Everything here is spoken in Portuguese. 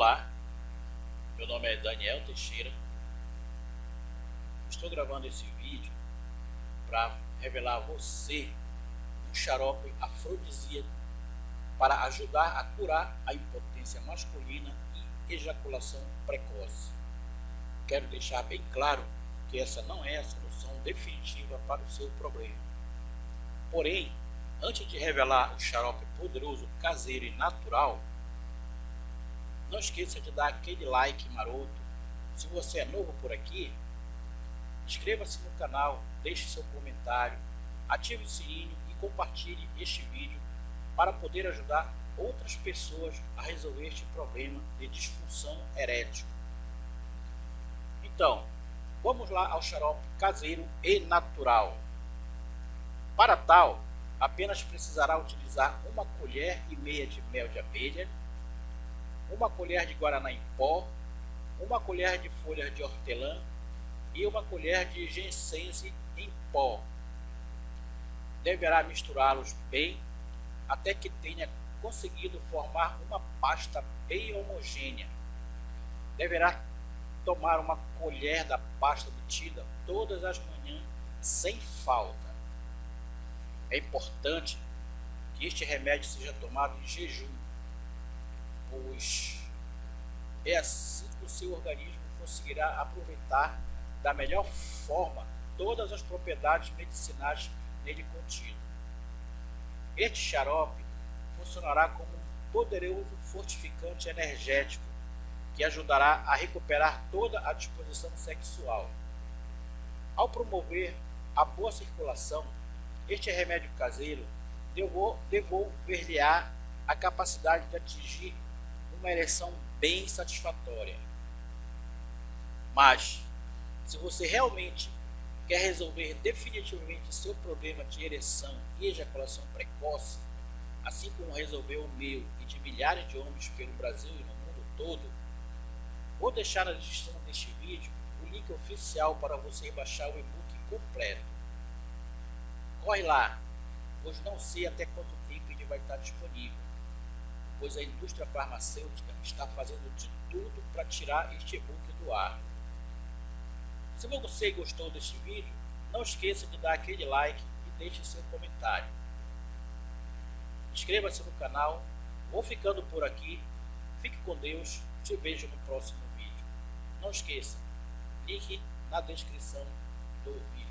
Olá, meu nome é Daniel Teixeira. Estou gravando esse vídeo para revelar a você um xarope afrodisíaco para ajudar a curar a impotência masculina e ejaculação precoce. Quero deixar bem claro que essa não é a solução definitiva para o seu problema. Porém, antes de revelar o xarope poderoso, caseiro e natural, não esqueça de dar aquele like maroto. Se você é novo por aqui, inscreva-se no canal, deixe seu comentário, ative o sininho e compartilhe este vídeo para poder ajudar outras pessoas a resolver este problema de disfunção erétil. Então, vamos lá ao xarope caseiro e natural. Para tal, apenas precisará utilizar uma colher e meia de mel de abelha, uma colher de guaraná em pó, uma colher de folhas de hortelã e uma colher de gensense em pó. Deverá misturá-los bem até que tenha conseguido formar uma pasta bem homogênea. Deverá tomar uma colher da pasta obtida todas as manhãs sem falta. É importante que este remédio seja tomado em jejum pois é assim que o seu organismo conseguirá aproveitar da melhor forma todas as propriedades medicinais nele contido. Este xarope funcionará como um poderoso fortificante energético que ajudará a recuperar toda a disposição sexual. Ao promover a boa circulação, este remédio caseiro devolver-lhe-á a capacidade de atingir uma ereção bem satisfatória. Mas, se você realmente quer resolver definitivamente seu problema de ereção e ejaculação precoce, assim como resolveu o meu e de milhares de homens pelo Brasil e no mundo todo, vou deixar na descrição deste vídeo o link oficial para você baixar o e-book completo. Corre lá, pois não sei até quanto tempo ele vai estar disponível pois a indústria farmacêutica está fazendo de tudo para tirar este e-book do ar. Se você gostou deste vídeo, não esqueça de dar aquele like e deixe seu comentário. Inscreva-se no canal, vou ficando por aqui, fique com Deus, te vejo no próximo vídeo. Não esqueça, link na descrição do vídeo.